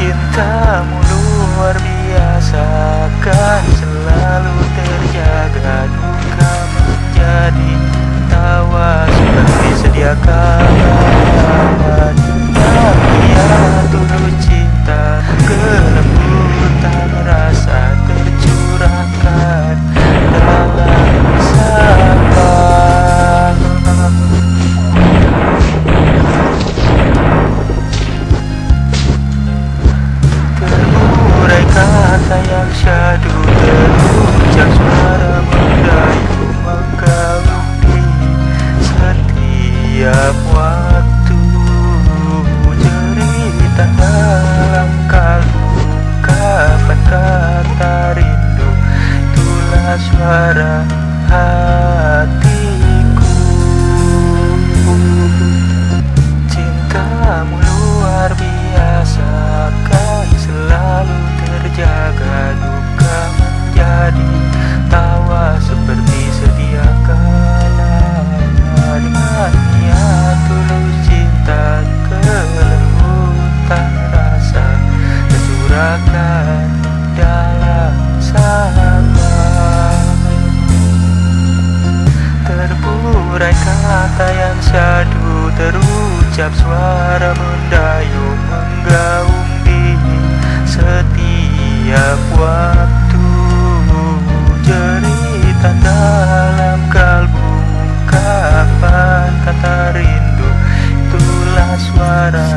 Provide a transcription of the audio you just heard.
Cintamu luar biasa kan selalu terjaga. Duka menjadi tawa seperti sedia kala suara hatiku. Cintamu luar biasa kan selalu terjaga. Duka menjadi tawa seperti sedia kala Dengan niat tulus cinta kelembutan rasa Tercurahkan dalam sahabat kata yang syadu Terucap suara mendayung Menggaung di setiap waktu. Jeritan dalam kalbu Kapan kata rindu Itulah suara